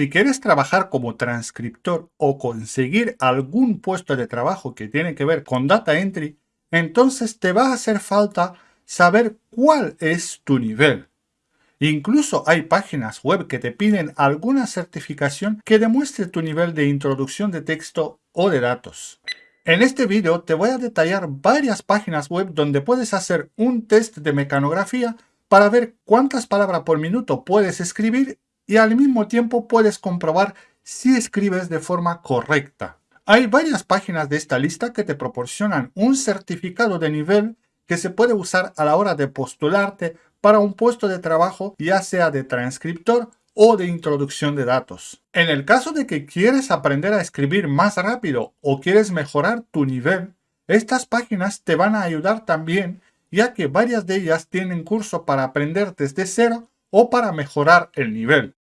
Si quieres trabajar como transcriptor o conseguir algún puesto de trabajo que tiene que ver con data entry, entonces te va a hacer falta saber cuál es tu nivel. Incluso hay páginas web que te piden alguna certificación que demuestre tu nivel de introducción de texto o de datos. En este vídeo te voy a detallar varias páginas web donde puedes hacer un test de mecanografía para ver cuántas palabras por minuto puedes escribir y al mismo tiempo puedes comprobar si escribes de forma correcta. Hay varias páginas de esta lista que te proporcionan un certificado de nivel que se puede usar a la hora de postularte para un puesto de trabajo ya sea de transcriptor o de introducción de datos. En el caso de que quieres aprender a escribir más rápido o quieres mejorar tu nivel, estas páginas te van a ayudar también ya que varias de ellas tienen curso para aprender desde cero o para mejorar el nivel.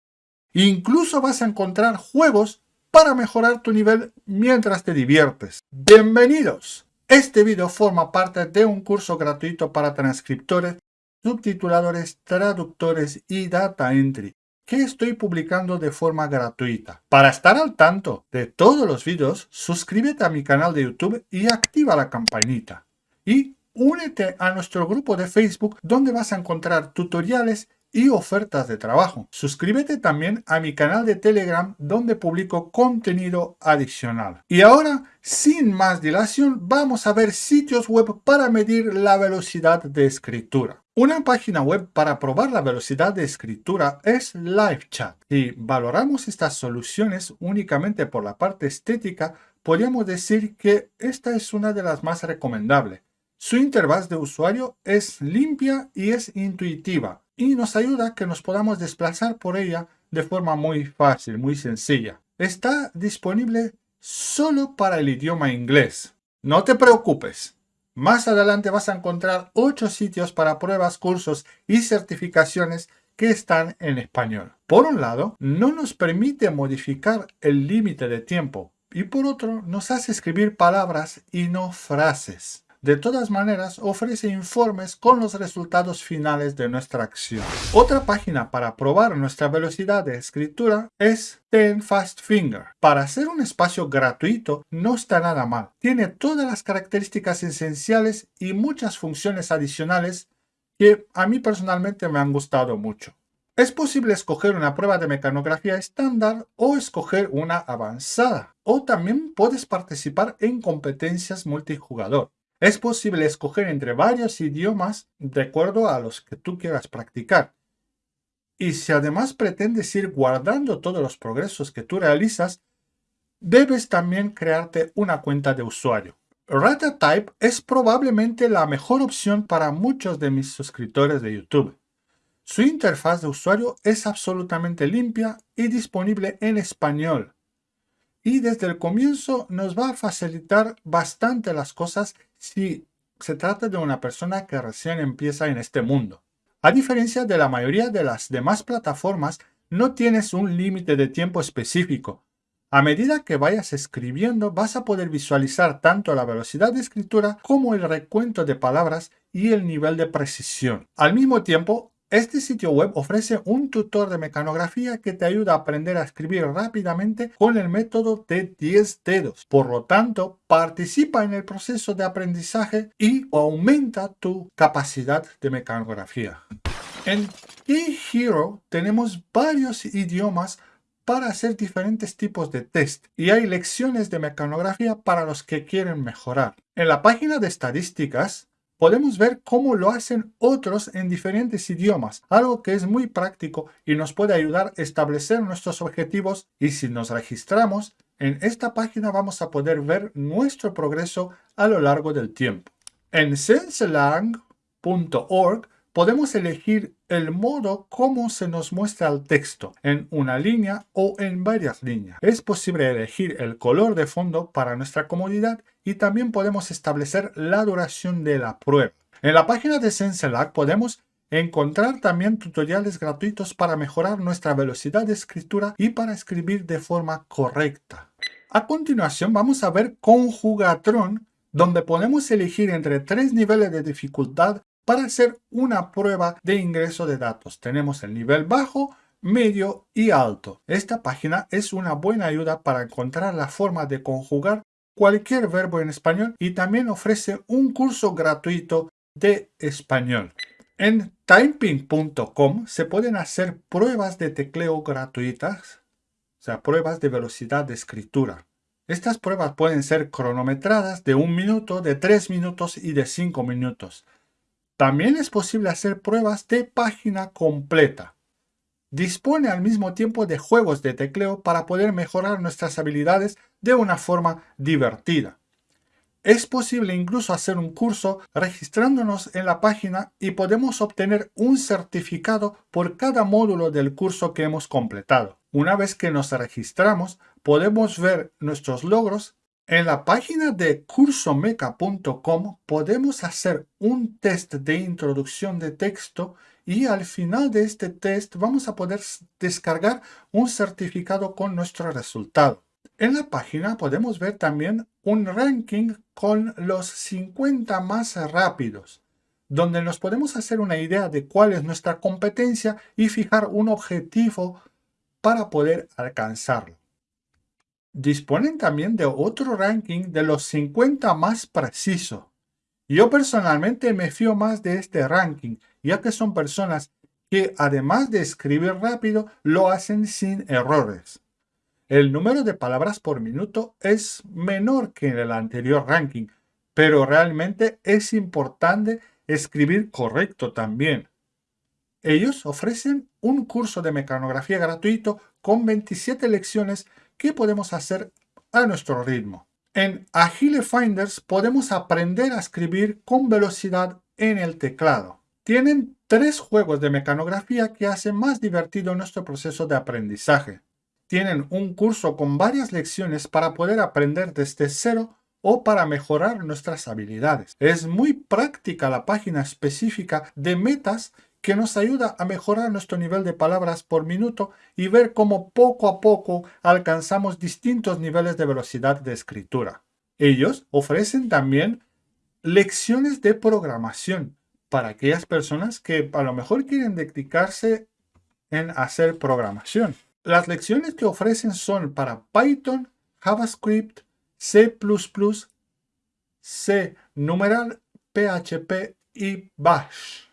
Incluso vas a encontrar juegos para mejorar tu nivel mientras te diviertes. ¡Bienvenidos! Este video forma parte de un curso gratuito para transcriptores subtituladores, traductores y data entry que estoy publicando de forma gratuita. Para estar al tanto de todos los vídeos, suscríbete a mi canal de YouTube y activa la campanita. Y únete a nuestro grupo de Facebook donde vas a encontrar tutoriales y ofertas de trabajo. Suscríbete también a mi canal de Telegram donde publico contenido adicional. Y ahora, sin más dilación, vamos a ver sitios web para medir la velocidad de escritura. Una página web para probar la velocidad de escritura es LiveChat. Si valoramos estas soluciones únicamente por la parte estética, podríamos decir que esta es una de las más recomendables. Su interfaz de usuario es limpia y es intuitiva y nos ayuda que nos podamos desplazar por ella de forma muy fácil, muy sencilla. Está disponible solo para el idioma inglés. No te preocupes. Más adelante vas a encontrar 8 sitios para pruebas, cursos y certificaciones que están en español. Por un lado, no nos permite modificar el límite de tiempo y por otro, nos hace escribir palabras y no frases. De todas maneras, ofrece informes con los resultados finales de nuestra acción. Otra página para probar nuestra velocidad de escritura es Ten Fast Finger. Para hacer un espacio gratuito no está nada mal. Tiene todas las características esenciales y muchas funciones adicionales que a mí personalmente me han gustado mucho. Es posible escoger una prueba de mecanografía estándar o escoger una avanzada. O también puedes participar en competencias multijugador. Es posible escoger entre varios idiomas de acuerdo a los que tú quieras practicar. Y si además pretendes ir guardando todos los progresos que tú realizas, debes también crearte una cuenta de usuario. RataType es probablemente la mejor opción para muchos de mis suscriptores de YouTube. Su interfaz de usuario es absolutamente limpia y disponible en español. Y desde el comienzo nos va a facilitar bastante las cosas si se trata de una persona que recién empieza en este mundo. A diferencia de la mayoría de las demás plataformas, no tienes un límite de tiempo específico. A medida que vayas escribiendo, vas a poder visualizar tanto la velocidad de escritura como el recuento de palabras y el nivel de precisión. Al mismo tiempo, este sitio web ofrece un tutor de mecanografía que te ayuda a aprender a escribir rápidamente con el método de 10 dedos. Por lo tanto, participa en el proceso de aprendizaje y aumenta tu capacidad de mecanografía. En eHero tenemos varios idiomas para hacer diferentes tipos de test y hay lecciones de mecanografía para los que quieren mejorar. En la página de estadísticas podemos ver cómo lo hacen otros en diferentes idiomas, algo que es muy práctico y nos puede ayudar a establecer nuestros objetivos y si nos registramos, en esta página vamos a poder ver nuestro progreso a lo largo del tiempo. En senselang.org podemos elegir el modo como se nos muestra el texto, en una línea o en varias líneas. Es posible elegir el color de fondo para nuestra comodidad y también podemos establecer la duración de la prueba. En la página de SenseLab podemos encontrar también tutoriales gratuitos para mejorar nuestra velocidad de escritura y para escribir de forma correcta. A continuación vamos a ver Conjugatron, donde podemos elegir entre tres niveles de dificultad para hacer una prueba de ingreso de datos. Tenemos el nivel bajo, medio y alto. Esta página es una buena ayuda para encontrar la forma de conjugar cualquier verbo en español y también ofrece un curso gratuito de español. En typing.com se pueden hacer pruebas de tecleo gratuitas, o sea, pruebas de velocidad de escritura. Estas pruebas pueden ser cronometradas de un minuto, de tres minutos y de cinco minutos. También es posible hacer pruebas de página completa. Dispone al mismo tiempo de juegos de tecleo para poder mejorar nuestras habilidades de una forma divertida. Es posible incluso hacer un curso registrándonos en la página y podemos obtener un certificado por cada módulo del curso que hemos completado. Una vez que nos registramos, podemos ver nuestros logros. En la página de cursomeca.com podemos hacer un test de introducción de texto y al final de este test vamos a poder descargar un certificado con nuestro resultado. En la página podemos ver también un ranking con los 50 más rápidos, donde nos podemos hacer una idea de cuál es nuestra competencia y fijar un objetivo para poder alcanzarlo. Disponen también de otro ranking de los 50 más precisos. Yo personalmente me fío más de este ranking, ya que son personas que además de escribir rápido, lo hacen sin errores. El número de palabras por minuto es menor que en el anterior ranking, pero realmente es importante escribir correcto también. Ellos ofrecen un curso de mecanografía gratuito con 27 lecciones que podemos hacer a nuestro ritmo. En Agile Finders podemos aprender a escribir con velocidad en el teclado. Tienen tres juegos de mecanografía que hacen más divertido nuestro proceso de aprendizaje. Tienen un curso con varias lecciones para poder aprender desde cero o para mejorar nuestras habilidades. Es muy práctica la página específica de metas que nos ayuda a mejorar nuestro nivel de palabras por minuto y ver cómo poco a poco alcanzamos distintos niveles de velocidad de escritura. Ellos ofrecen también lecciones de programación para aquellas personas que a lo mejor quieren dedicarse en hacer programación. Las lecciones que ofrecen son para Python, JavaScript, C++, C, numeral, PHP y Bash.